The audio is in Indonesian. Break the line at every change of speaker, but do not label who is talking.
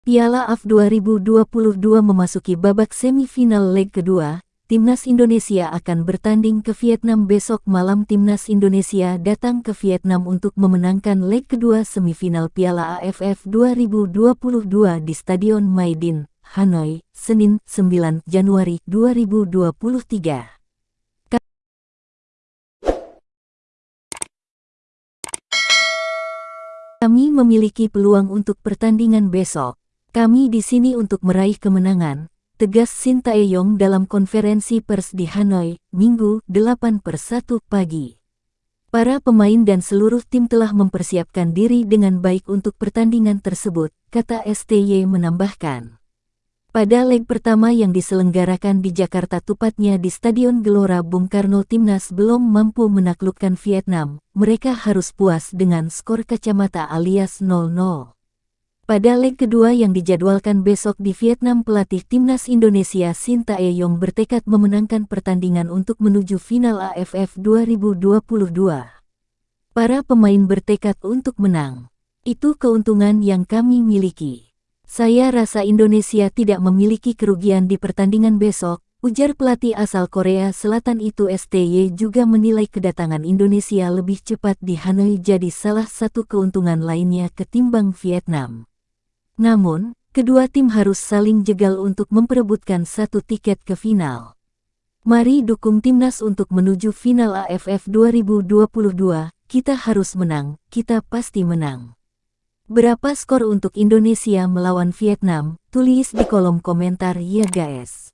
Piala AF 2022 memasuki babak semifinal leg kedua, Timnas Indonesia akan bertanding ke Vietnam besok malam Timnas Indonesia datang ke Vietnam untuk memenangkan leg kedua semifinal Piala AFF 2022 di Stadion Maidin, Hanoi, Senin 9 Januari 2023. Kami memiliki peluang untuk pertandingan besok. Kami di sini untuk meraih kemenangan, tegas Shin Tae-yong dalam konferensi pers di Hanoi, Minggu, 8 per 1 pagi. Para pemain dan seluruh tim telah mempersiapkan diri dengan baik untuk pertandingan tersebut, kata STY menambahkan. Pada leg pertama yang diselenggarakan di Jakarta tupatnya di Stadion Gelora Bung Karno Timnas belum mampu menaklukkan Vietnam, mereka harus puas dengan skor kacamata alias 0-0. Pada leg kedua yang dijadwalkan besok di Vietnam pelatih timnas Indonesia Shin Tae-yong bertekad memenangkan pertandingan untuk menuju final AFF 2022. Para pemain bertekad untuk menang. Itu keuntungan yang kami miliki. Saya rasa Indonesia tidak memiliki kerugian di pertandingan besok, ujar pelatih asal Korea Selatan itu STY juga menilai kedatangan Indonesia lebih cepat di Hanoi jadi salah satu keuntungan lainnya ketimbang Vietnam. Namun, kedua tim harus saling jegal untuk memperebutkan satu tiket ke final. Mari dukung timnas untuk menuju final AFF 2022, kita harus menang, kita pasti menang. Berapa skor untuk Indonesia melawan Vietnam? Tulis di kolom komentar ya guys.